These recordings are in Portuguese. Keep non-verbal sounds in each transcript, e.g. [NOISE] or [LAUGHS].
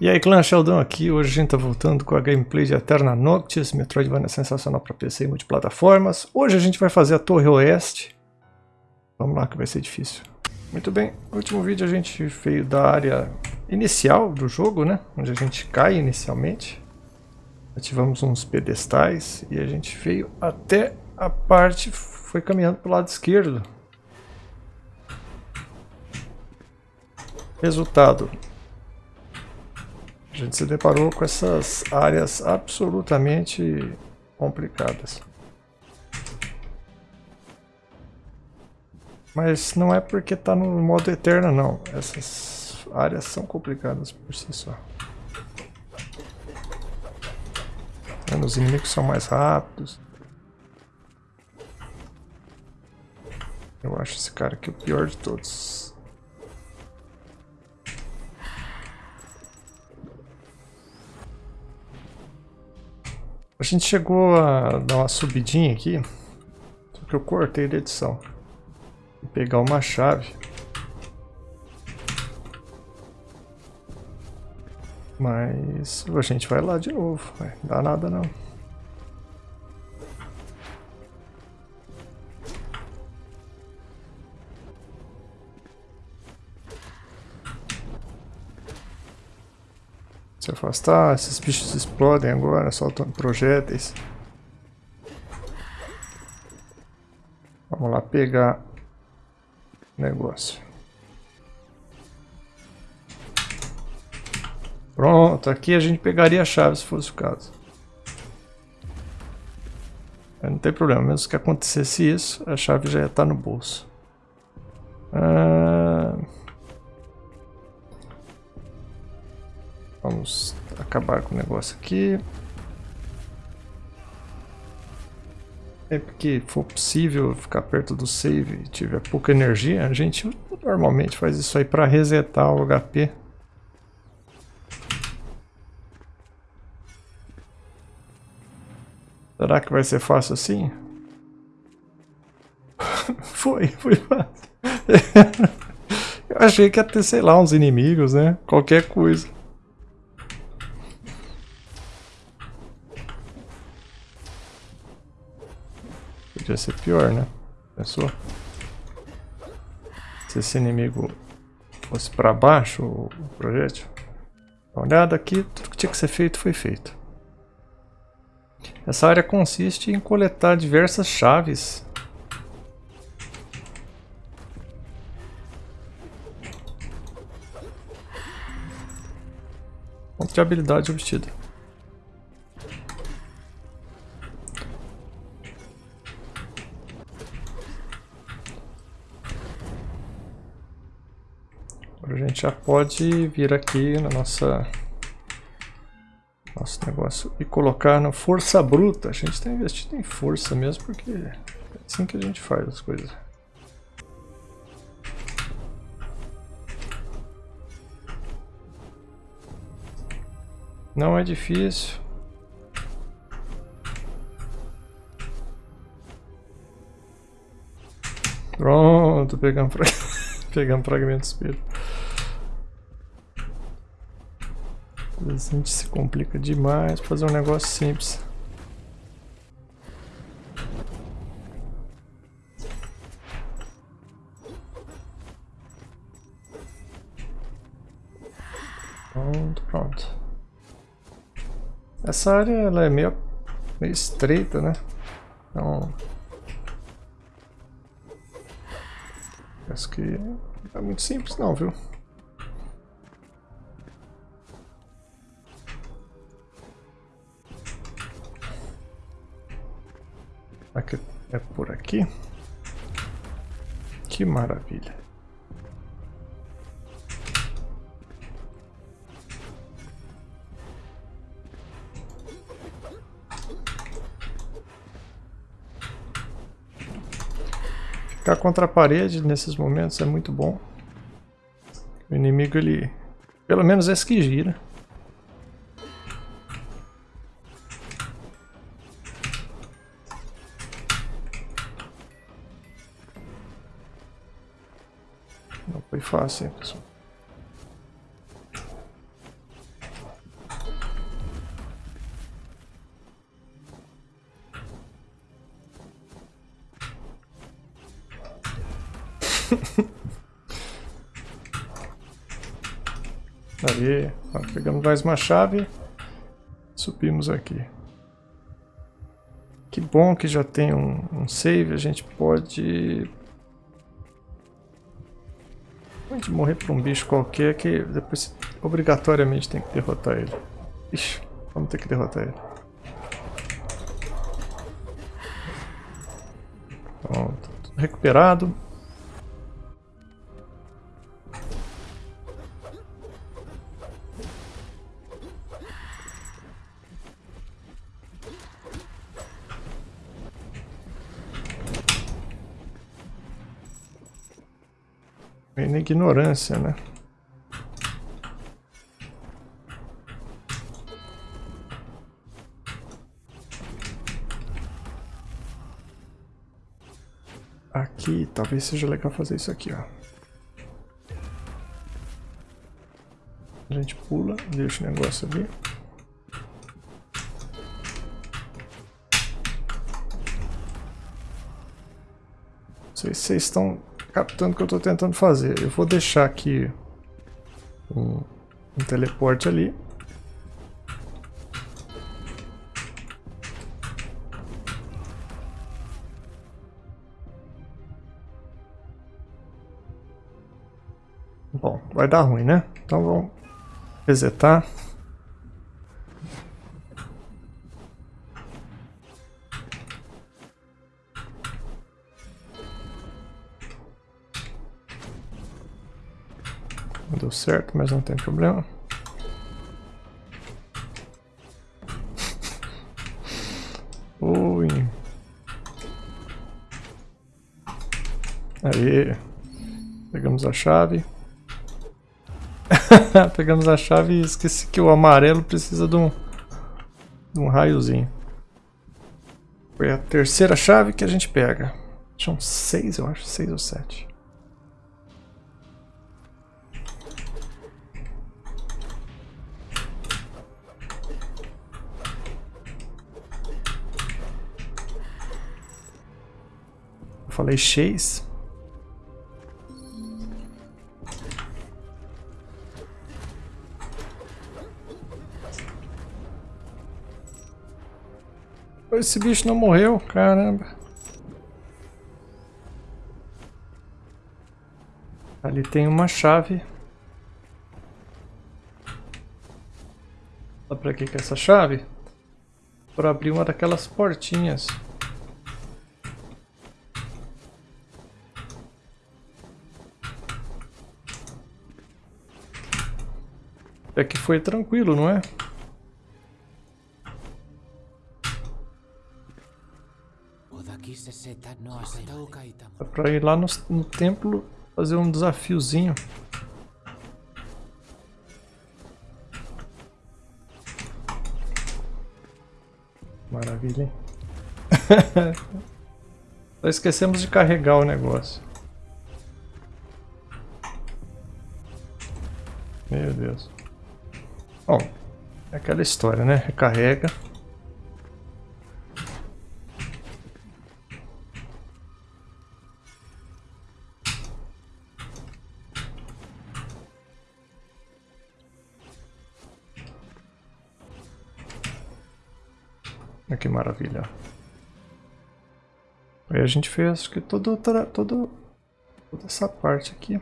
E aí clã Sheldon aqui, hoje a gente tá voltando com a gameplay de Eterna Noctis, Metroidvania é sensacional para PC e multiplataformas. Hoje a gente vai fazer a Torre Oeste. Vamos lá que vai ser difícil. Muito bem, no último vídeo a gente veio da área inicial do jogo, né? Onde a gente cai inicialmente. Ativamos uns pedestais e a gente veio até a parte, foi caminhando para o lado esquerdo. Resultado, a gente se deparou com essas áreas absolutamente complicadas. Mas não é porque está no modo eterno não. Essas áreas são complicadas por si só. Os inimigos são mais rápidos. Eu acho esse cara aqui o pior de todos. Gente chegou a dar uma subidinha aqui, só que eu cortei da edição. Vou pegar uma chave. Mas a gente vai lá de novo, não dá nada não. Se afastar, esses bichos explodem agora, soltam projéteis. Vamos lá pegar o negócio. Pronto, aqui a gente pegaria a chave se fosse o caso. Não tem problema, mesmo que acontecesse isso, a chave já ia estar no bolso. Ah... Vamos acabar com o negócio aqui. Sempre que for possível ficar perto do save e tiver pouca energia, a gente normalmente faz isso aí para resetar o HP. Será que vai ser fácil assim? [LAUGHS] foi, foi fácil. [LAUGHS] Eu achei que ia ter, sei lá, uns inimigos, né? Qualquer coisa. Ser pior, né? Pensou? Se esse inimigo fosse para baixo, o projétil. Dá uma olhada aqui, tudo que tinha que ser feito foi feito. Essa área consiste em coletar diversas chaves. Ponto de habilidade obtida. Gente já pode vir aqui na nossa nosso negócio e colocar na força bruta. A gente está investindo em força mesmo porque é assim que a gente faz as coisas. Não é difícil. Pronto, pegamos, [LAUGHS] pegamos fragmento do a gente se complica demais fazer um negócio simples. Pronto, pronto. Essa área ela é meio, meio estreita, né? Então... Acho que não é muito simples não, viu? É por aqui. Que maravilha. Ficar contra a parede nesses momentos é muito bom. O inimigo ele, pelo menos esse que gira. fácil, pessoal. [LAUGHS] Aí, ó, pegamos mais uma chave, subimos aqui. Que bom que já tem um, um save, a gente pode Pode morrer por um bicho qualquer que depois obrigatoriamente tem que derrotar ele. Ixi, vamos ter que derrotar ele. Pronto, recuperado. Ignorância, né? Aqui, talvez seja legal fazer isso aqui, ó. A gente pula, deixa o negócio ali. Não sei se vocês estão captando o que eu estou tentando fazer. Eu vou deixar aqui um, um teleporte ali. Bom, vai dar ruim, né? Então vamos resetar. Deu certo, mas não tem problema. Ui. Aí. Pegamos a chave. [LAUGHS] Pegamos a chave e esqueci que o amarelo precisa de um, de um raiozinho. Foi a terceira chave que a gente pega. São seis, eu acho. Seis ou sete. Falei Chase. Esse bicho não morreu, caramba. Ali tem uma chave. Dá pra que é essa chave? Para abrir uma daquelas portinhas. É que foi tranquilo, não é? Dá pra ir lá no, no templo fazer um desafiozinho. Maravilha, hein? [LAUGHS] Só esquecemos de carregar o negócio. Meu Deus. É aquela história, né? Recarrega. Olha que maravilha. Aí a gente fez acho que todo, todo, toda essa parte aqui.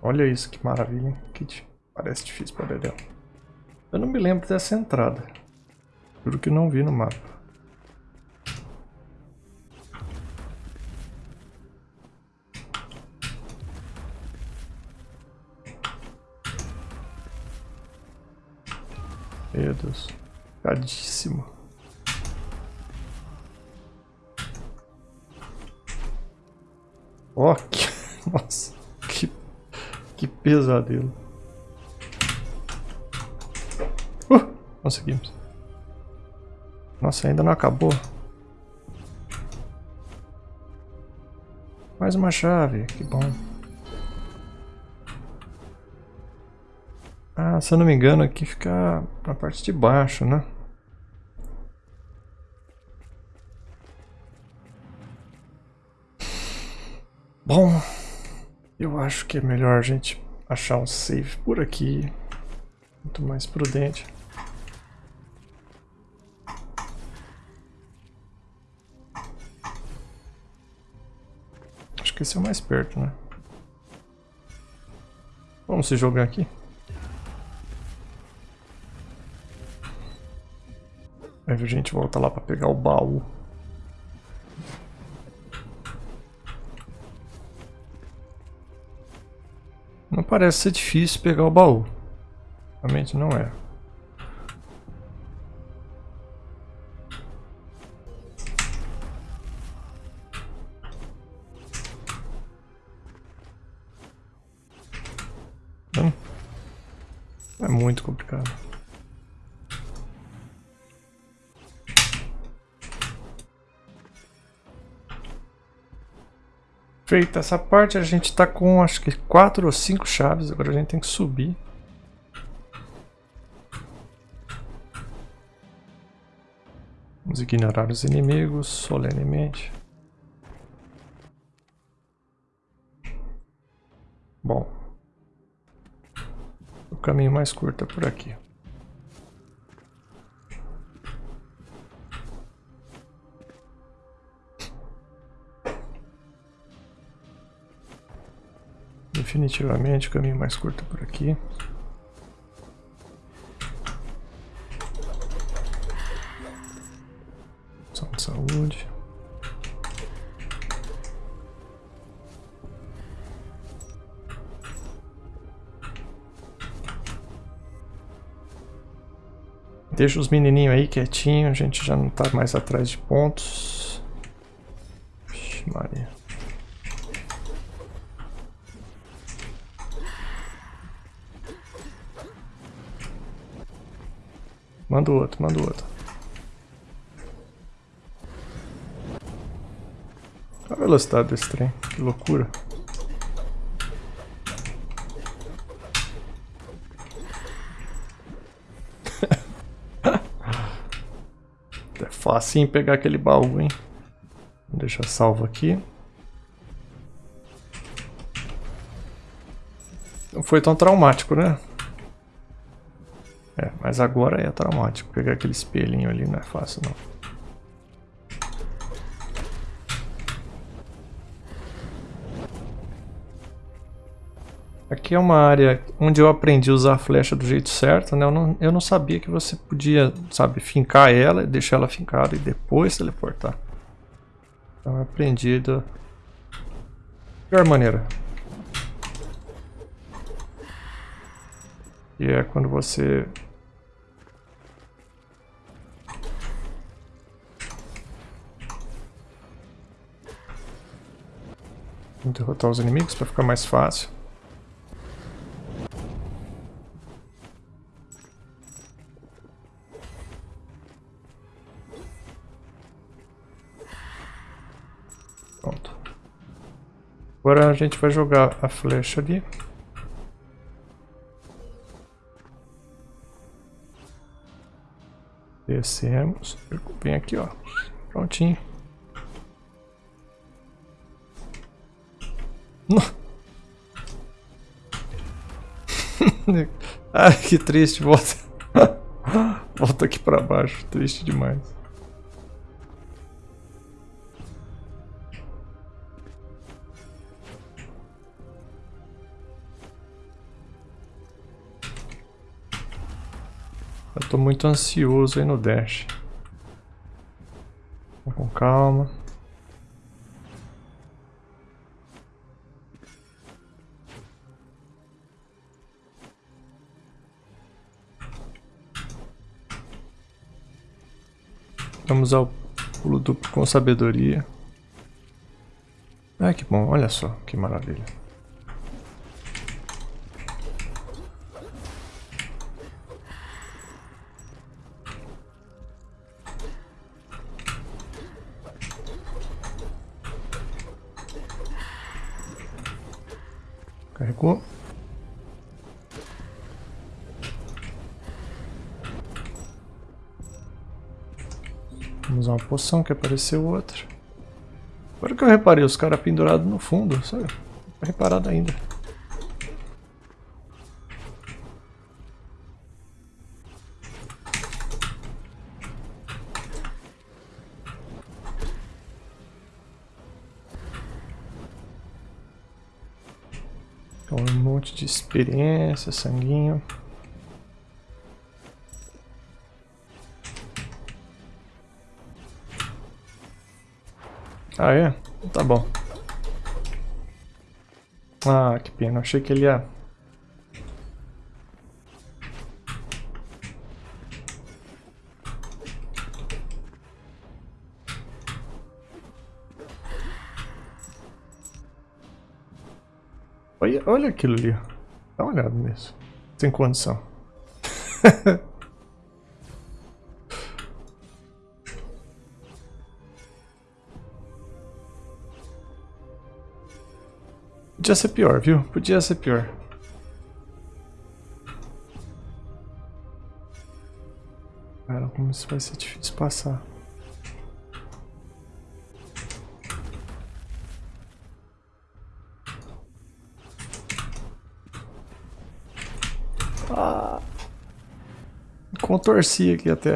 Olha isso, que maravilha. Que parece difícil para Dedéu. Eu não me lembro dessa entrada. Juro que não vi no mapa. Meu Deus. Cadíssimo. Que... [LAUGHS] Nossa. Pesadelo. Uh, conseguimos. Nossa, ainda não acabou. Mais uma chave, que bom. Ah, se eu não me engano, aqui fica na parte de baixo, né? Bom, eu acho que é melhor a gente achar um save por aqui. Muito mais prudente. Acho que esse é o mais perto, né? Vamos se jogar aqui. Aí a gente volta lá para pegar o baú. Não parece ser difícil pegar o baú. Realmente não é. Feita essa parte, a gente tá com acho que quatro ou cinco chaves. Agora a gente tem que subir. Vamos ignorar os inimigos solenemente. Bom. O caminho mais curto é por aqui. Definitivamente o caminho mais curto por aqui. Só de saúde. Deixa os menininhos aí quietinho, a gente já não tá mais atrás de pontos. Vixe, Maria. Manda o outro, manda o outro. Olha a velocidade desse trem, que loucura. [LAUGHS] é fácil pegar aquele baú, hein? Vou deixar salvo aqui. Não foi tão traumático, né? É, mas agora é traumático. Pegar aquele espelhinho ali não é fácil não. Aqui é uma área onde eu aprendi a usar a flecha do jeito certo, né? Eu não, eu não sabia que você podia, sabe, fincar ela, deixar ela fincada e depois teleportar. Então eu aprendi da pior maneira. E é quando você derrotar os inimigos para ficar mais fácil. Pronto. Agora a gente vai jogar a flecha ali. Descemos. Vem aqui, ó. Prontinho. Ai, que triste, volta. [LAUGHS] volta aqui pra baixo, triste demais. Eu tô muito ansioso aí no dash. Vamos com calma. Vamos ao pulo duplo com sabedoria. Ah, que bom. Olha só, que maravilha. Carregou. Vamos usar uma poção que apareceu outra. Agora que eu reparei os caras pendurados no fundo, sabe? Não reparado ainda. Então, um monte de experiência, sanguinho. Ah, é? Tá bom. Ah, que pena. Achei que ele ia... Olha, olha aquilo ali. Dá uma olhada nisso. Sem condição. [LAUGHS] Podia ser pior, viu? Podia ser pior. Cara, como isso vai ser difícil passar. Ah, contorci aqui até.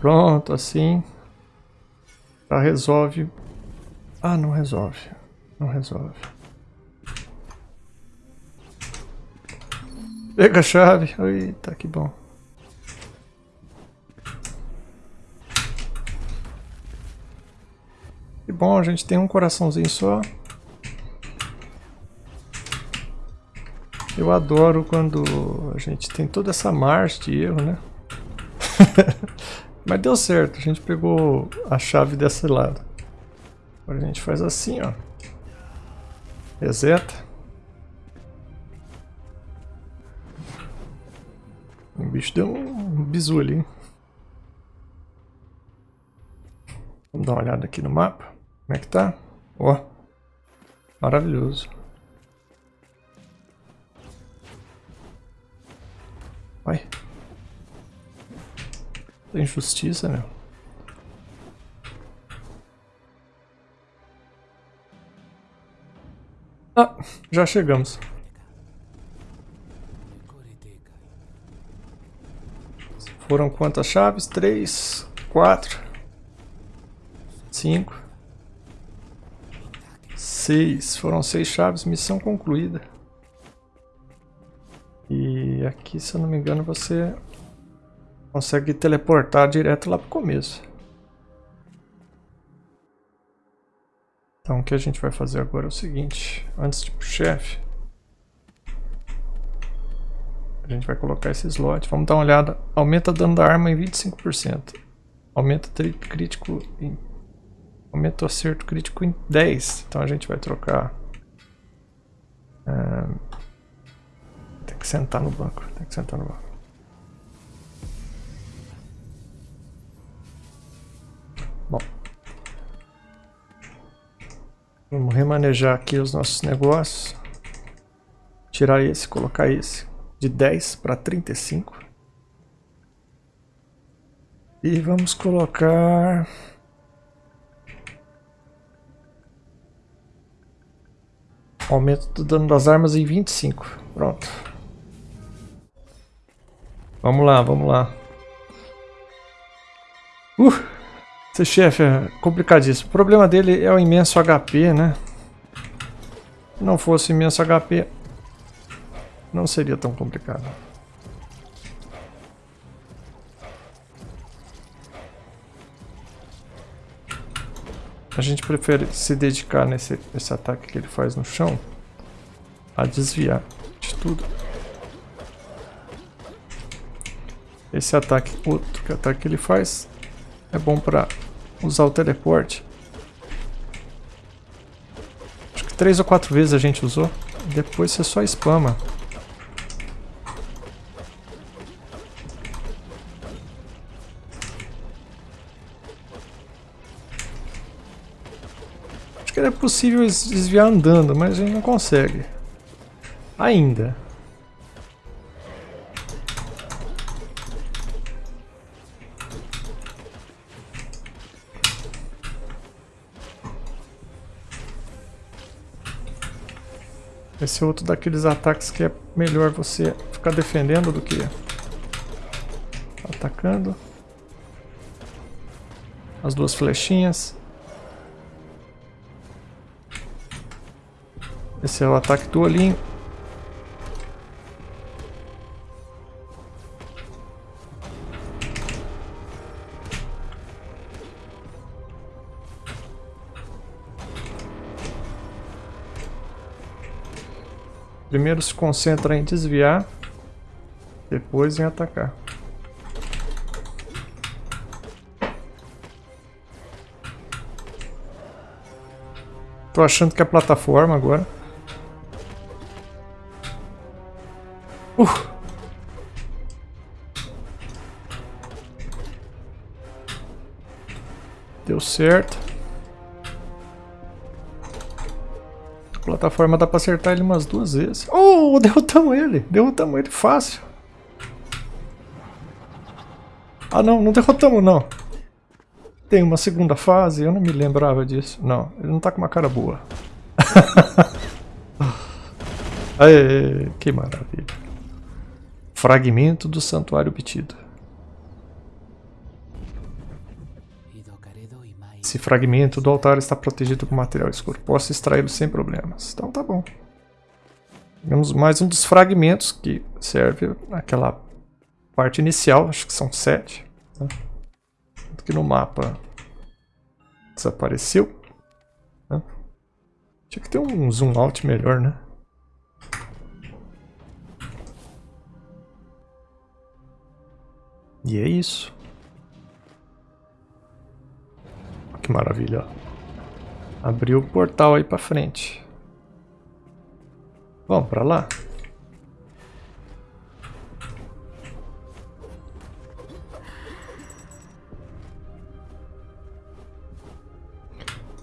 Pronto, assim. Já resolve ah, não resolve. Não resolve. Pega a chave. Eita, que bom. Que bom, a gente tem um coraçãozinho só. Eu adoro quando a gente tem toda essa marcha de erro, né? [LAUGHS] Mas deu certo, a gente pegou a chave desse lado. Agora a gente faz assim, ó. Reseta. O bicho deu um bizu ali. Vamos dar uma olhada aqui no mapa. Como é que tá? Ó. Maravilhoso. Vai. Tem injustiça, meu. Ah, já chegamos. Foram quantas chaves? Três, quatro, cinco, seis. Foram seis chaves, missão concluída. E aqui, se eu não me engano, você consegue teleportar direto lá pro começo. Então o que a gente vai fazer agora é o seguinte, antes de ir pro chefe, a gente vai colocar esse slot, vamos dar uma olhada, aumenta dano da arma em 25%, aumenta crítico em, aumenta o acerto crítico em 10, então a gente vai trocar, é, tem que sentar no banco, tem que sentar no banco. Vamos remanejar aqui os nossos negócios. Tirar esse, colocar esse de 10 para 35. E vamos colocar... Aumento do dano das armas em 25. Pronto. Vamos lá, vamos lá. Uh! Esse chefe é complicadíssimo. O problema dele é o imenso HP, né? Se não fosse imenso HP, não seria tão complicado. A gente prefere se dedicar nesse, nesse ataque que ele faz no chão a desviar de tudo. Esse ataque, outro ataque que ele faz é bom pra usar o teleporte. Acho que três ou quatro vezes a gente usou. Depois você só spama. Acho que é possível desviar andando, mas a gente não consegue. Ainda. Esse é outro daqueles ataques que é melhor você ficar defendendo do que atacando. As duas flechinhas. Esse é o ataque do olhinho. Primeiro se concentra em desviar, depois em atacar. Tô achando que é plataforma agora. Uh. Deu certo. Plataforma dá pra acertar ele umas duas vezes. Oh, [LAUGHS] derrotamos ele. Derrotamos ele fácil. Ah não, não derrotamos não. Tem uma segunda fase, eu não me lembrava disso. Não, ele não tá com uma cara boa. [LAUGHS] Aê, que maravilha. Fragmento do santuário obtido. Esse fragmento do altar está protegido com material escuro. Posso extraí-lo sem problemas. Então tá bom. Temos mais um dos fragmentos que serve naquela parte inicial. Acho que são sete. Né? Que no mapa desapareceu. Né? Tinha que ter um zoom out melhor, né? E é isso. Que maravilha. Abriu o portal aí pra frente. Vamos pra lá?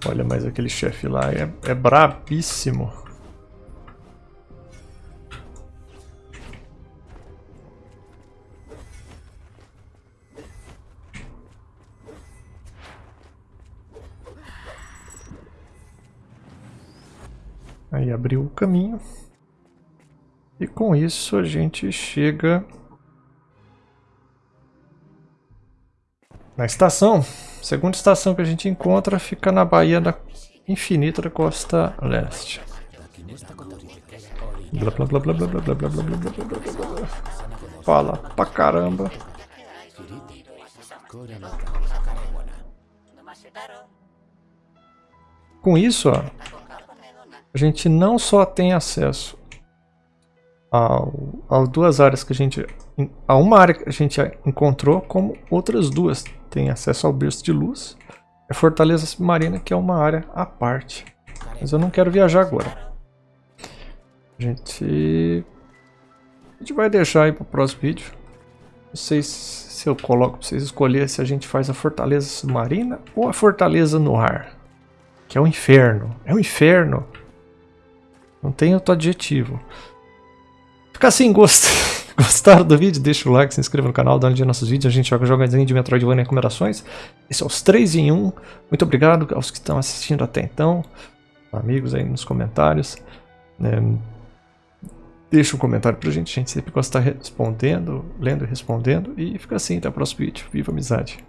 Olha, mas aquele chefe lá é, é brabíssimo. Aí abriu o caminho. E com isso a gente chega na estação. A segunda estação que a gente encontra fica na Baía da Infinita da Costa Leste. Blá blá blá blá blá blá blá blá blá blá blá blá Fala pra caramba. Com isso, ó, a gente não só tem acesso ao, às duas áreas que a gente... A uma área que a gente encontrou, como outras duas. Tem acesso ao berço de luz. A Fortaleza Submarina, que é uma área à parte. Mas eu não quero viajar agora. A gente... A gente vai deixar aí para o próximo vídeo. Não sei se eu coloco para vocês escolher se a gente faz a Fortaleza Submarina ou a Fortaleza no ar. Que é o um inferno. É o um inferno. Não tem outro adjetivo. Fica assim, gost... [LAUGHS] gostaram do vídeo? Deixa o like, se inscreva no canal, dá um dia nos nossos vídeos. A gente joga jogadinho de Metroidvania e recomendações. Esse é os 3 em 1. Muito obrigado aos que estão assistindo até então. Amigos aí nos comentários. É... Deixa um comentário pra gente, a gente sempre gosta de estar respondendo, lendo e respondendo. E fica assim, até o próximo vídeo. Viva amizade!